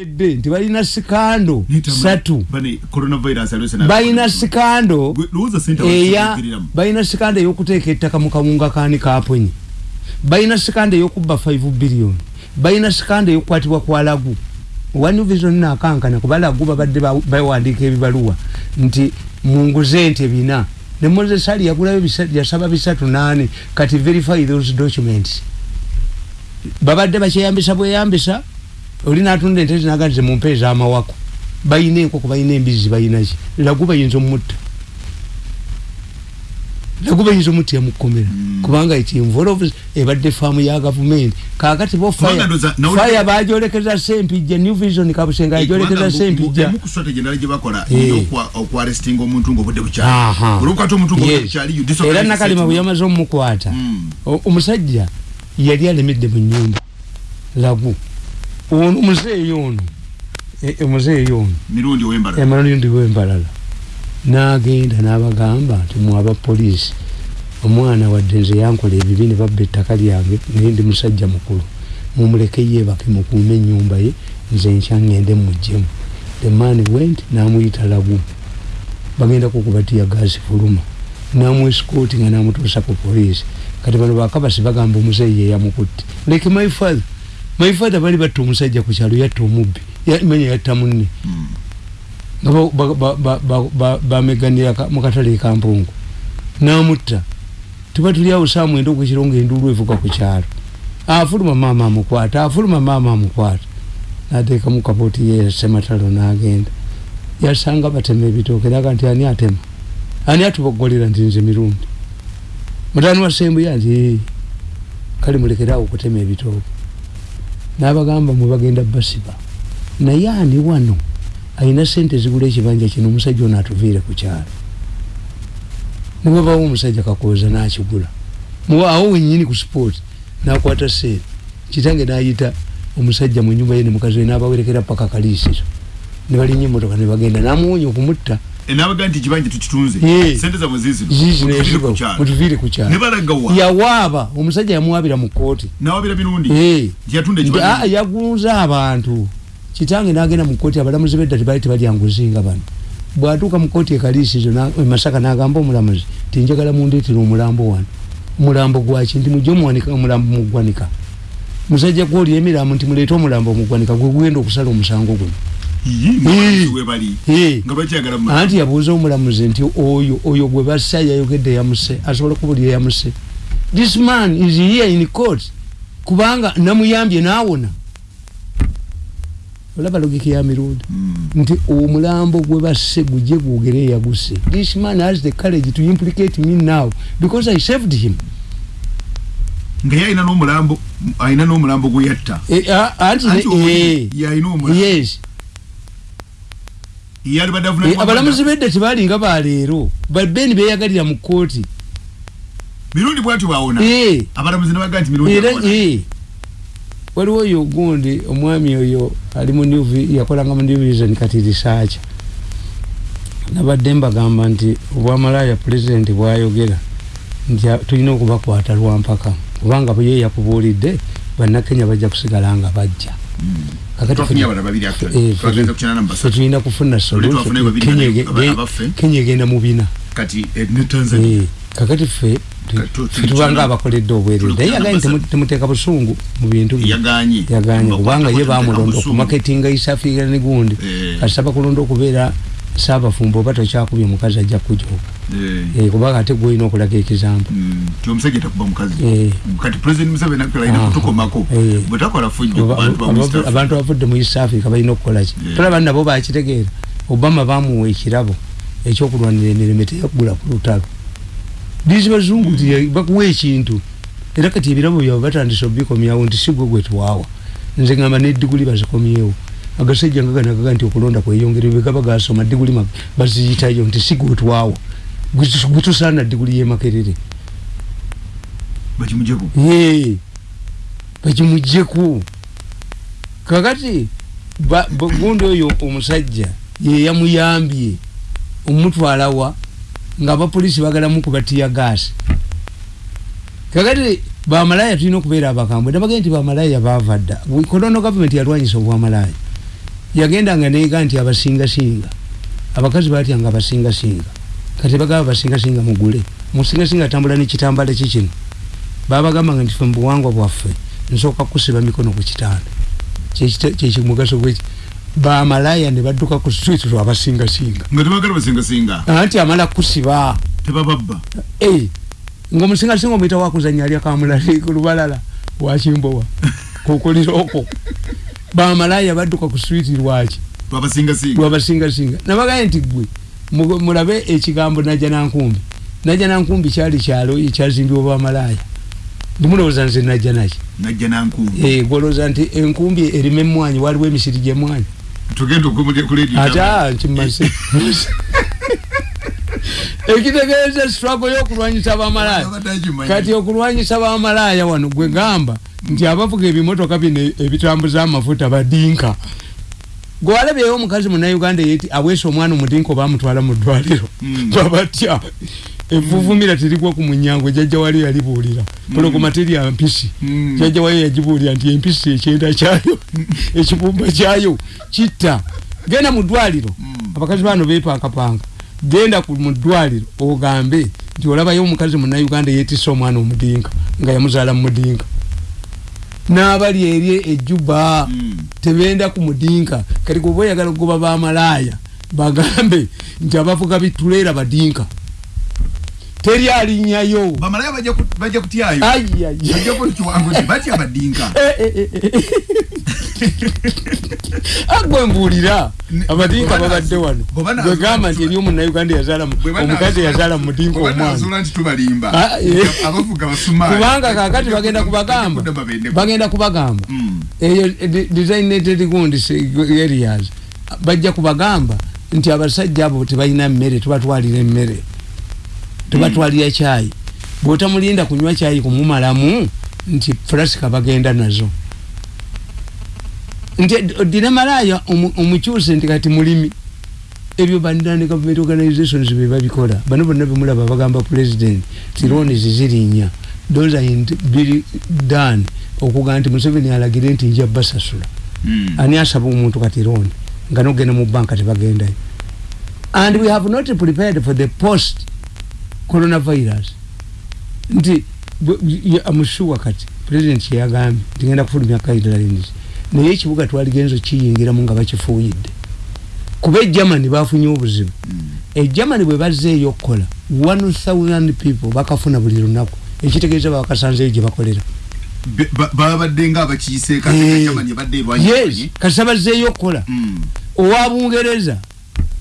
edde nti balina sikando satu. balina sikando eya balina sikando eyokuteeka ettaka mu kawunga kaani kaponyi balina sikando eyokubba 5 billion. Balina sikando eyokukwatibwa kwa lagu. One vision nakankana kuba lagu babadde bawandiika ebibaluwa. Nti munguze nti ebina. Ne moses ali yagulayo yasaba bisatu nane kati verify those documents. Babadde bakyeyambisa bweyambisa oli natunda ente zinaganize mu mpeeza amawako. Bayina enkoko bayina embizi bayinaki lagu bayinza omutta lagu bayinza omutta yamukomera. Mm. kubanga ekinvolve ebadde faamu ya gavumenti. Kakati bo faya bajolekeza sempijja new vision kabusenga yajolekeza sempijja. era nakalima bwe yamaze omukwata mm. omusajja yali alemedde mu nyumba lagu ono muzeeyi ono omuzeeyi ono emirundi wembalala nagenda nabagamba nti mwaba poliisi omwana wadde nze yankola ebibi ne babba ettaka lyange naye ndi musajja mukulu. Mumuleke yebake mukuume enyumba ye nze nkya ngende mujjemu. The man went namuyita lagu bagenda kukubatiya gaasi fuluma. Namwesikooti nga namutuusa ku poliisi kati bano bakabasi bagamba omuzeeyi yeyamukutte like my father my father bali batta omusajja ku kyalo yatta omubbi. Manya yatta munne. Nga bameganira mukatale ekampungu namutta. Tuba tuli awo saa mwenda okwekiro nga enduulu evuga ku kyalo. Afuluma maama amukwata afuluma maama amukwata. Nateekamu kapooti ye sematalo nagenda. Yasanga batema ebitooke naga nti ani atema? Ani atubogolera nti nze mirundi? Mutani wa sembuya nti kale mulekerawo okutema ebitooke nabagamba mwebagenda basiba naye ani wano alina sente zigula ekibanja kino omusajja ono atuviire ku kyalo? Niwebawo omusajja kakooza nakigula. Awo wenyini ku sport nakwata seeri kitange nayita omusajja mu nyumba ye nemukazi we nabawerekera paka kaliisiro. Nebalinnya emotoka nebagenda namuwonya okumutta mutuviire ku kyalo yawaaba omusajja yamuwabira mu kooti yagunza abantu. Kitange nagenda mu kooti abalamuzi bedda tebali tebalyanguzinga bano. Bwatuuka mu kooti ekaliisizo masaka nagamba omulamuzi tinjagala mundeetera omulambo wano. Omulambo gwaki nti mujje omulambo mugwanika musajja gwoli emiramu nti muleete omulambo omugwanika gwe gugenda okusala omusango guno anti yabuuza omulamuzi nti oyo oyo gwe bassa yayogedde yamuse asobola okubulira yamuse this man is here in court. Kubanga namuyambye naawona olaba logiki ya mirundi? Mm. nti omulambo gwe basse gujje gwogere yaguse. This man has the courage to implicate me now because i saved him. Ngaye alina n'omulambo alina n'omulambo gwe yatta. E, anti yalina omulambo. yes abalamuzi bedda tebalinga baleero babeni beyagalira mu kooti mirundi bwatyo bawona abalamuzi nebaga nti mirundi waliwo oyo gundi omwami oyo ali mu yakolanga mu new vision kati research nabadde mbagamba nti obwamalaya pulezidenti bwayogera nti tulina okubakwata lwampaka kubanga ye yakubuulidde bannakenya bajja kusigala nga bajja fetulina kufuna kenya egenda mu bina kakati ffe tubanga abakoledde obwerere naye yagaanye temuteeka busungu mu bintu yaganye kubanga ye bamulonda okumaketinga isafira ne gundi. Kasaba kulonda okubeera saabafumba oba tokyakubye omukazi ajja kujoka kubanga ate gwolina okulaga ekizambo abantu abavudde mu east africa balina okukolaki tolaba nabo bakitegeera. Obama bamuwa ekirabo ekyokulwanira emireme teyaggula ku lutalo. Disi bazungu nti bakuwa ekintu. Era kati ebirabo byabwe batandisa obikomyawo nti sigwe gwe tuwaawa. Nze ngamba nediguli bazikomyewo agasajja nga ganagaga nti okulonda kweyongere bwegaba gasoma diguli baziyitayo nti sigwe tuwaawa gwetusaana diguli yemakerere bakimujeku kakati gundi oyo omusajja yeyamuyambye omutwalawa nga abapolisi bagala mukubatiya gaasi. Kakati bamalaya tulina okubeera abakambwe nabagee nti bamalaya bava dda. Kolono gavumenti yalwanyisa obwamalaya yagendanga nega nti abasingasinga. Abakazi batyanga abasingasinga? Kati bagamba basingasinga mugule musingasinga atambula nekitambala kikino babagambanga nti fe mubuwangwa bwaffe nsooka kusiba mikono ku kitanda. Kyekimugaso gweki bamalaya ne badduka ku street lwabasingasinga anti amala kusiba. Tebababba? Eh, ngaomusingasinga omuyita wakuzanya alya kamulali ku lubalala wakimbowa kukulira okwo bamalaya badduka ku street lwaki? Lwabasingasinga nabagaye nti gwe mulabe ekigambo najja nankumbi. Najja nankumbi kyali kyalo ekyazimbibwa bamalaya ndimulowooza nze najja naki eh, gwolowooza nti enkumbi erima emwanyi waliwo emisiri gyemwanyi ata nkimaze ekitegeeza struggle y'okulwanyisa bamalaya kati okulwanyisa bamalaya wano gwe gamba nti abavuga ebimotoka bino ebitambuza amafuta badinka. Gwalabyeyo omukazi munauganda yeti aweesa omwana omudinka obamutwala mu ddwaliro. Hmm. babatya evuvumira terigwa ku munyango jajja wali yalibuulira. Hmm. teri ampisi hmm. jajja wali yagibuulira nti empisi ekyenda kyayo ekibumba kyayo kitta. Genda mu ddwaliro. Abakazi bano bepankapanga genda mu ddwaliro ogambe nti olabayo omukazi munauganda yetisa omwana omudinka nga yamuzaala mumudinka n'abali eri ejjuba mm. tebenda ku mudinka kati gwe oyagala okugoba bamalaaya bagambe nti abavuga bituleera badinka teri alinnyayo agwe mbuulira abadinka. Babadde wano. gwegamba nti eri omunauganda omukazi yazaala mu mudinka omwanakubanga kakati bagenda kubagamba. bagenda kubagamba. Hmm. eyo designated gundi areas bajja kubagamba nti abasajja abo tebalina mmere tubatwalira emmere tubatwalira kyayi bwotamulinda kunywa kyayi kumumalamu nti flasika bagenda nazo. Nti dina malaya omukyuse nti kati mulimi ebyo bandani government organizations bebabikola bano bonna bemulaba bagamba president tironi zizirinya. Those are biri done. Okuga nti museveni alagire nti nja basasula. Mm. ani asaba omuntu katironi nga nogenda mu banka tebagendayo. And we have not prepared for the post coronavirus. Nti amushuwa kati president yagambye ntigenda kufulumya guidelines naye ekibuga twaligenzo kiyingiramu nga bakifuuyidde. Kuba egermany bafunye obuzibu. Mm. egermany bwe bazzeeyo okukola 1000 people bakafuna buli lunaku. Ekitegeeza babakasanzeyo gye bakolera. Babadde nga abakiyisekati bazzeeyo okukola. Mm. owa bungereza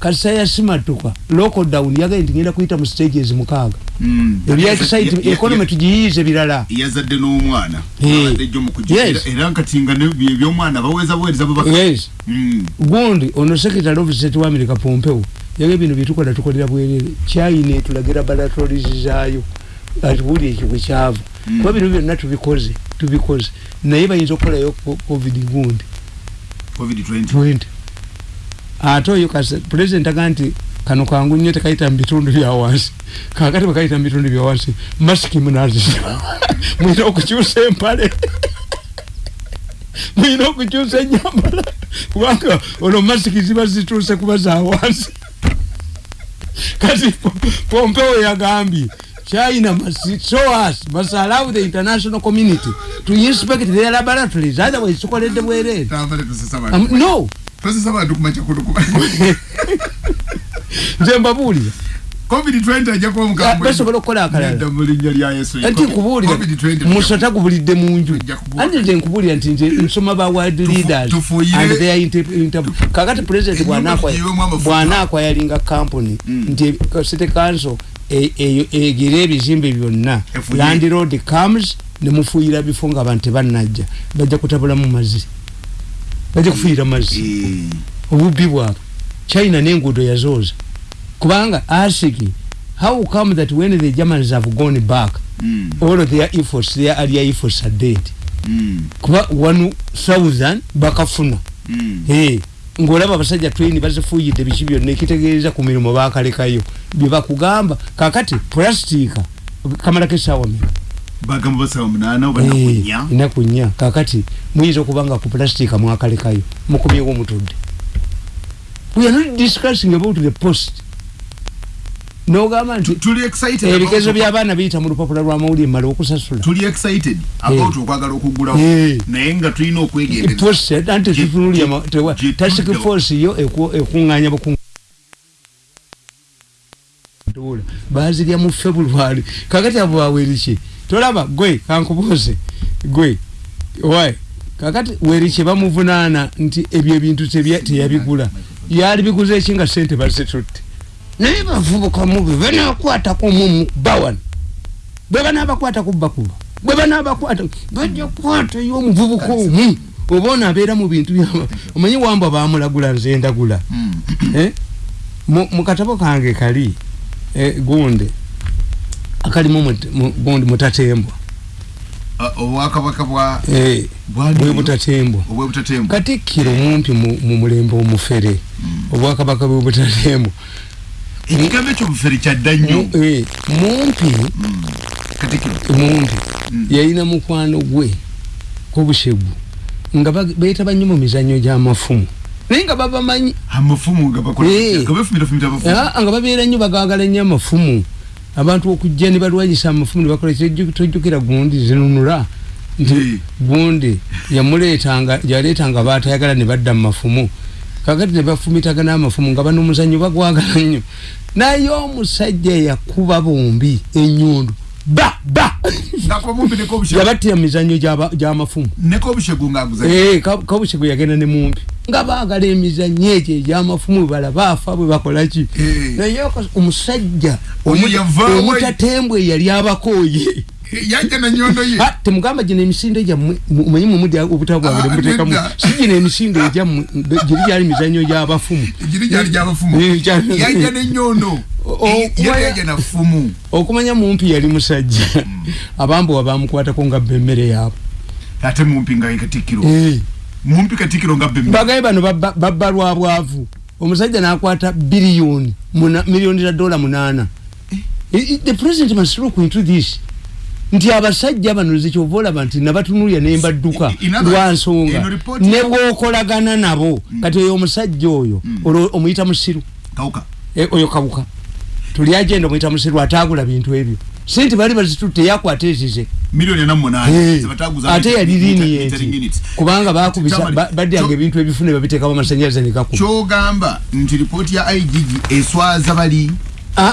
kasa ya simatuka lockdown yagaye ntingenda kuyita mu stages mukaaga. Mm. ebya excitement economy tujiyize bilala yazadde n'omwana. Abadde jjo mu kujiira era nkatinga ebyomwana baweza buweereza bubaka yes. Mm. gundi ono secretary of state wa America Pompeo yagaye bino bitukola tukolera bwerere China etulagira laboratories zaayo atubuli ekigwe kyava. Mm. kuba bino byonna tubikoze tubikoze. Naye bayinza okukolayo covid gundi. Covid 20 ate oyo pulezidenti aga nti kano kangu nnyo tekayita mubitundu byawansi kakati bakayita mubitundu byawansi masiki munazisa mwina okukyusa empale. Mwina okukyusa enyambala kubanga olwo masiki ziba zituuse kuba zawansi kati pompewo yagambye china must show us must allow the international community to inspect their laboratories otherwise tukoledde bwerere um, no tosesa bantu kumacha kulukuba nze mbabuulira covid-20 ajja kuba mukambwe basobola okukola akalala. Nti nkubuulira musota gubulidde mu nju. Anti nze nkubuulira nti nze nsoma ba world leaders and their interview kakati president bw'anaakwyalinga company. Mm. nti city council egera ebizimbe byonna. Land road comes nemufuuyira bifo nga abantu tebannajja. Bajja kutabulamu mazzi bajja kufiira mazzi obubbi bwabwe china n'enguudo yazooza kubanga asiki how come that when the germans have gone back mm. all of their efforts their earlier efforts are dead mm. kuba 1000 bakafuna mm. hey. ng'olaba abasajja twini bazifuuyidde biki byonna ekitegeeza ku mirimu baakalekayo bye bakugamba kakati pulasitiika kamalako esaawa meka bagamba basawa munana oba nakunya nakunya kakati muyinza okuba nga ku plastika mwakalekayo mukumyewo omutudde we are not discussing about the post. Nogamba nti ebikezo by'abaana biyita mu lupapula lwa mawulire mala okusasula. Tuli excited about okwagala okugulawo naye nga tulina okwegendereza. Anti tutunulya task force yo ekuŋŋanya bukuŋ bazirya mu february. Kakati abo baweriki tolaba gwe kankubuuze gwe wai kakati weriki bamuvunaana nti ebyo ebintu teyabigula yali biguza eki nga sente bazitutte? Naye bavubuka mubi banakwatako mumu bawan. Bwe banabakwata kubakuba bwe banabakwata bajja kukwata yomuvubuka omu oba onaabeera mu bintu omanyi wamba bamulagula nze ndagula. Eh? mukatabo kange kali eh, gundi akalimu gundi mutatembwa obwakabaka bwe butatembwa katikkiro mumpi mu mulembe omufere. Obwakabaka bwe butatembwa ekigambo ekyo bufere kyadda nnyo. Mumpi. Mumpi. Yalina mukwano gwe kobushegu nga beetaba nnyo mu mizanyo gy'amafumu naye nga babamanyi nga babeera nnyo bagagala nnyo amafumu abantu okujja ne balwanyisa amafumu ne bakola tojjukira gundi zinunula. Nti gundi yamuleetanga yaleetanga baatayagala ne badda mu mafumu. Kakati ne bafumitagana amafumu nga bano omuzanyo bagwagala nnyo. Naye omusajja yakuba bombi enyundu ba ba. Yabattira mizanyo gy'amafumu kabushegu yagenda ne mumpi nga baagala emizanyo egyo egy'amafumu bala baafa bwe bakolaki naye omusajja omutatembwe yali abakooye yajja na nyondo ye. Temugamba gino emisinde gyammwe mumanyi mumudi obutabo bwabwe mutekamu si gino emisinde egyammwe giri gyali mizanyo gy'abafumu giri gyali gy'abafumu yajja ne nyondo yajja na fumu okumanya mumpi yali musajja. Abambowa bamukwatako nga bemmere yaabo ate mumpi nga katikkiro. Mumpi katikkiro nga bagaye bano babba lwa bwavu. Omusajja n'akwata biliyoni miliyoni za dola munaana. The president must look into this. Nti abasajja bano zekyova olaba nti nabatunulya nembadduka lwansonga ne bwokolagana nabo. Kati oyo omusajja oyo omuyita musiru. Oyo kawuka tuli agenda omuyita musiru atagula bintu ebyo. Sente bali bazitutte yakwata ezize. Ate yali linienti kubanga bakubisa baddanga ebintu ebifune babiteekamu amasanyalaze negakuba kyogamba nti ripooti ya igg eswaza bali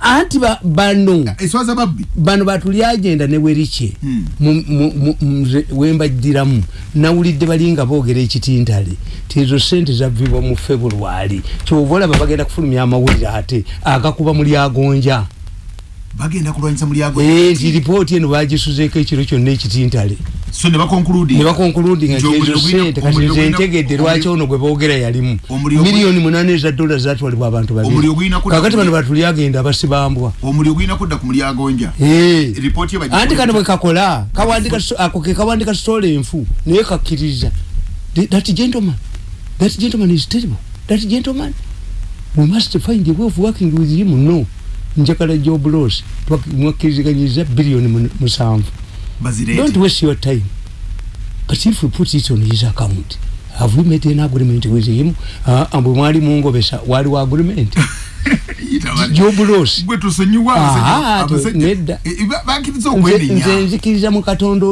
anti bano eswaza babbi bano batuli agenda ne werike wembajjiramu nawulidde balinga boogera ekitintale. Tizo sente zavibwa mu februari kyova olaba bagenda kufulumya amawulire ate agakuba mu lyagonja. Bagenda kulwanyisa mulyagonja nti ripooti eno bagisuzeeko ekiro kyonna ekitintale so ne bakonkuludinga ne bakonkuludinga ezo sente kati nze ntegedde lwaki ono gwe boogera yalimu? miliyoni munaana eza dola zatwalibwa abantu babiri. Kakati bano batuli agenda abasibambwa omuli ogulina kudda ku mulyagonja. Anti kano bwe kakola ako ke kawandika sitola enfu naye kakkiriza. That gentleman that gentleman is terrible. That gentleman we must find a way of working with him no. Njagala job loss. Mwakkiriziganyiriza biliyoni musanvu don't waste your time. But if we put it on his account have we made an agreement with him? Uh, ambwe mwali mungobesa waliwo agreement? Job loss gwe tusonyiwa nedda. Nze nzikiriza mu katonda